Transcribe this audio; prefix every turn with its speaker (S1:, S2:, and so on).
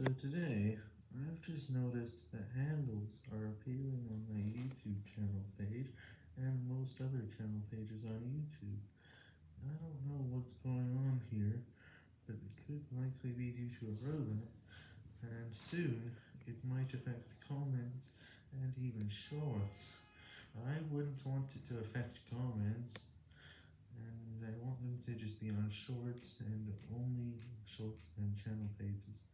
S1: So today, I've just noticed that handles are appearing on my YouTube channel page, and most other channel pages on YouTube. I don't know what's going on here, but it could likely be due to a rodent, and soon, it might affect comments, and even shorts. I wouldn't want it to affect comments, and I want them to just be on shorts, and only shorts and channel pages.